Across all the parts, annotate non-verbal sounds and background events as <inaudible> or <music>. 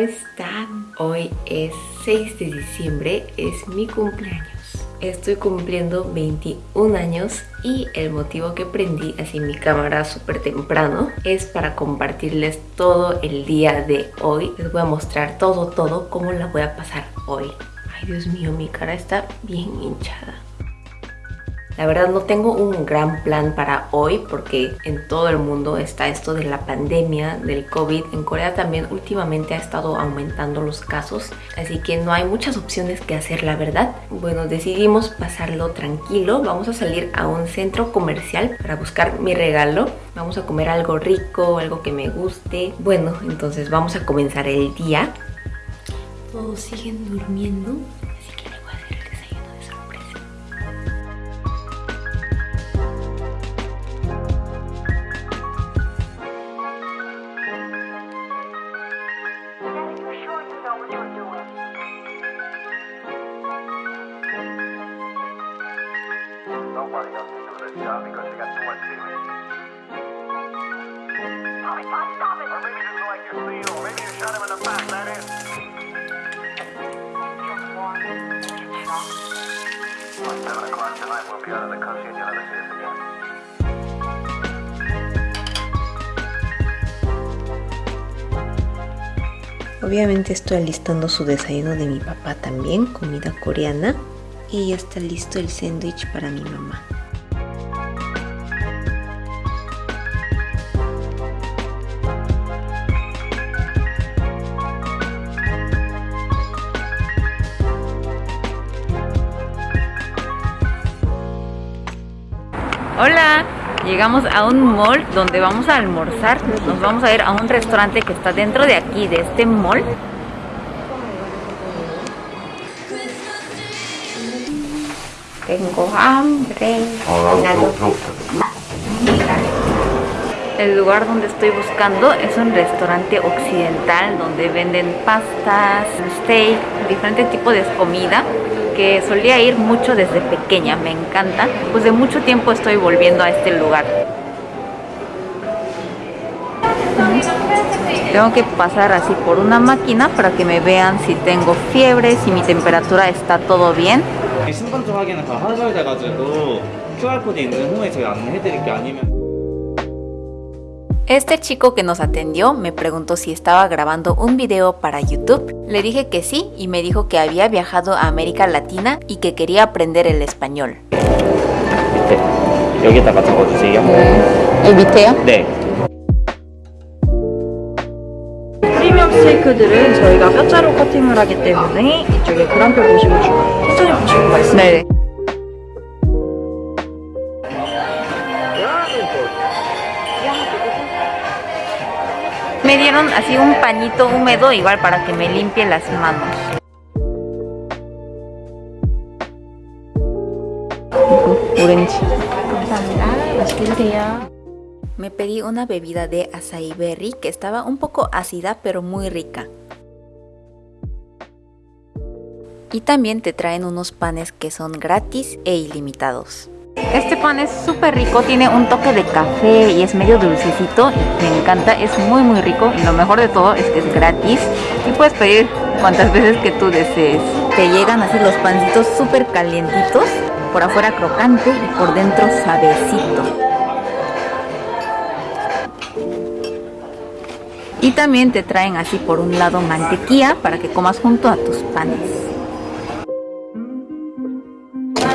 ¿cómo están? Hoy es 6 de diciembre, es mi cumpleaños. Estoy cumpliendo 21 años y el motivo que prendí así mi cámara súper temprano es para compartirles todo el día de hoy. Les voy a mostrar todo, todo, cómo la voy a pasar hoy. Ay, Dios mío, mi cara está bien hinchada. La verdad no tengo un gran plan para hoy porque en todo el mundo está esto de la pandemia del COVID. En Corea también últimamente ha estado aumentando los casos, así que no hay muchas opciones que hacer, la verdad. Bueno, decidimos pasarlo tranquilo. Vamos a salir a un centro comercial para buscar mi regalo. Vamos a comer algo rico, algo que me guste. Bueno, entonces vamos a comenzar el día. Todos siguen durmiendo. Obviamente estoy alistando su desayuno de mi papá también, comida coreana. Y ya está listo el sándwich para mi mamá. Hola, llegamos a un mall donde vamos a almorzar. Nos vamos a ir a un restaurante que está dentro de aquí, de este mall. Tengo hambre. El lugar donde estoy buscando es un restaurante occidental donde venden pastas, steak, diferentes tipos de comida que solía ir mucho desde pequeña, me encanta. Pues de mucho tiempo estoy volviendo a este lugar. Tengo que pasar así por una máquina para que me vean si tengo fiebre, si mi temperatura está todo bien. Este chico que nos atendió me preguntó si estaba grabando un video para YouTube. Le dije que sí y me dijo que había viajado a América Latina y que quería aprender el español. 여 Me dieron así un pañito húmedo igual para que me limpie las manos. Me pedí una bebida de acai berry que estaba un poco ácida pero muy rica. Y también te traen unos panes que son gratis e ilimitados. Este pan es súper rico, tiene un toque de café y es medio dulcecito. Me encanta, es muy muy rico y lo mejor de todo es que es gratis y puedes pedir cuantas veces que tú desees. Te llegan así los pancitos súper calientitos, por afuera crocante y por dentro suavecito. Y también te traen así por un lado mantequilla para que comas junto a tus panes.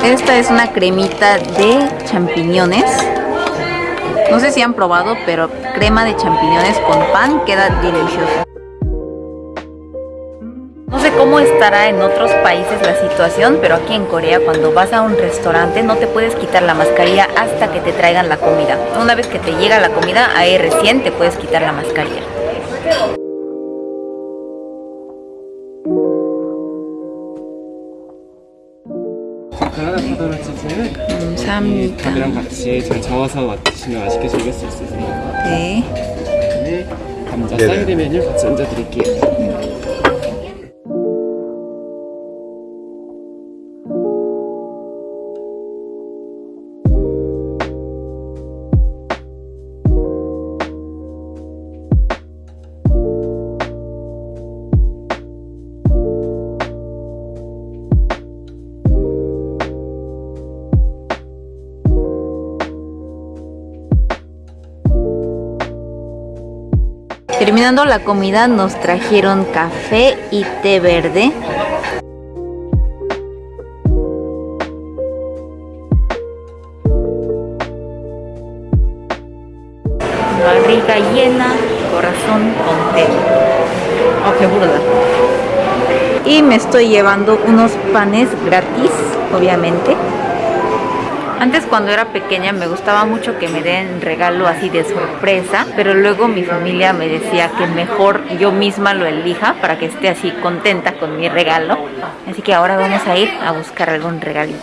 Esta es una cremita de champiñones. No sé si han probado, pero crema de champiñones con pan queda delicioso. No sé cómo estará en otros países la situación, pero aquí en Corea cuando vas a un restaurante no te puedes quitar la mascarilla hasta que te traigan la comida. Una vez que te llega la comida, ahí recién te puedes quitar la mascarilla. 파도를 치즈는 감사합니다. 밥이랑 같이 잘 저어서 드시면 맛있게 즐길 수 있습니다. 네. 네, 감자 사이드 메뉴 같이 얹어드릴게요. Terminando la comida nos trajeron café y té verde. Barriga llena, corazón contento. Oh, qué burda. Y me estoy llevando unos panes gratis, obviamente. Antes cuando era pequeña me gustaba mucho que me den regalo así de sorpresa, pero luego mi familia me decía que mejor yo misma lo elija para que esté así contenta con mi regalo. Así que ahora vamos a ir a buscar algún regalito.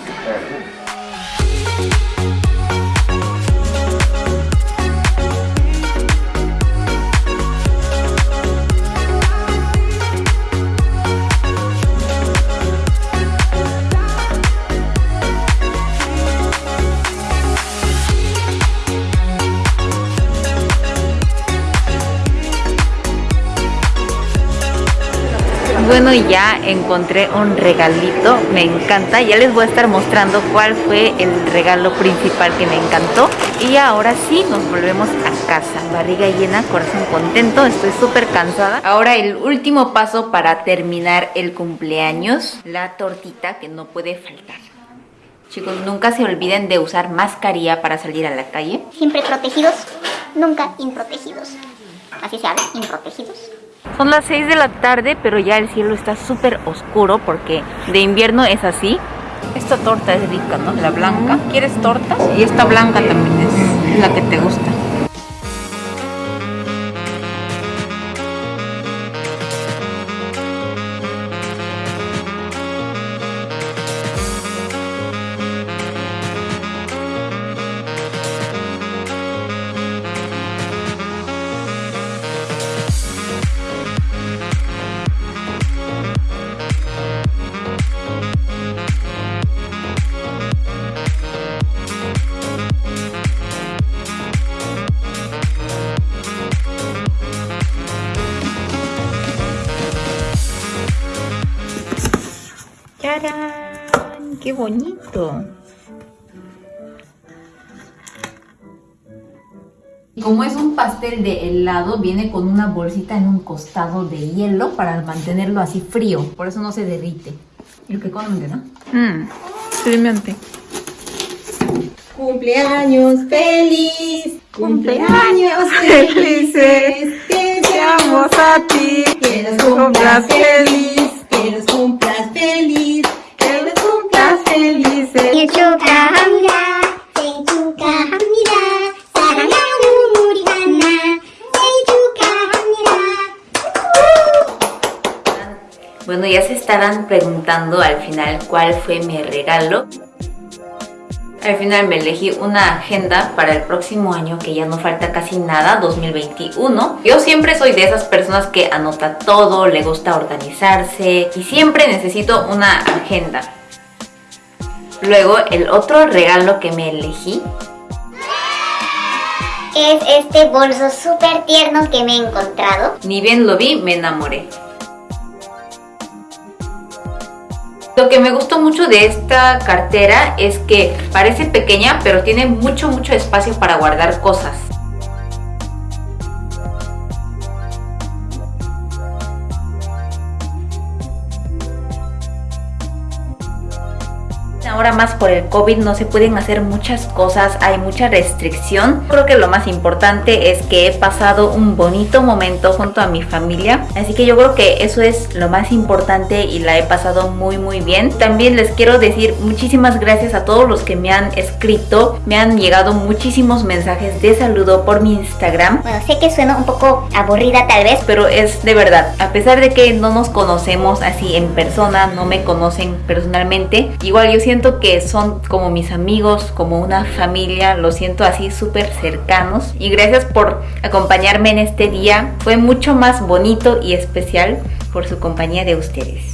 Bueno, ya encontré un regalito, me encanta. Ya les voy a estar mostrando cuál fue el regalo principal que me encantó. Y ahora sí, nos volvemos a casa. Barriga llena, corazón contento, estoy súper cansada. Ahora el último paso para terminar el cumpleaños, la tortita que no puede faltar. Chicos, nunca se olviden de usar mascarilla para salir a la calle. Siempre protegidos, nunca improtegidos. Así se habla, improtegidos. Son las 6 de la tarde, pero ya el cielo está súper oscuro porque de invierno es así. Esta torta es rica, ¿no? La blanca. ¿Quieres torta? Y esta blanca también es la que te gusta. ¡Qué bonito! Como es un pastel de helado, viene con una bolsita en un costado de hielo para mantenerlo así frío. Por eso no se derrite. Y lo que comen, ¿no? Mmm. Cumpleaños feliz, cumpleaños <laughs> felices, que seamos a ti, que los cumplas feliz, se estarán preguntando al final cuál fue mi regalo. Al final me elegí una agenda para el próximo año que ya no falta casi nada, 2021. Yo siempre soy de esas personas que anota todo, le gusta organizarse y siempre necesito una agenda. Luego el otro regalo que me elegí Es este bolso súper tierno que me he encontrado. Ni bien lo vi, me enamoré. Lo que me gustó mucho de esta cartera es que parece pequeña, pero tiene mucho, mucho espacio para guardar cosas. Ahora más por el COVID no se pueden hacer muchas cosas, hay mucha restricción. Creo que lo más importante es que he pasado un bonito momento junto a mi familia. Así que yo creo que eso es lo más importante y la he pasado muy muy bien. También les quiero decir muchísimas gracias a todos los que me han escrito. Me han llegado muchísimos mensajes de saludo por mi Instagram. Bueno, sé que suena un poco aburrida tal vez, Pero es de verdad, a pesar de que no nos conocemos así en persona, no me conocen personalmente, igual yo siento que son como mis amigos, como una familia, lo siento así súper cercanos. Y gracias por acompañarme en este día, fue mucho más bonito y especial por su compañía de ustedes.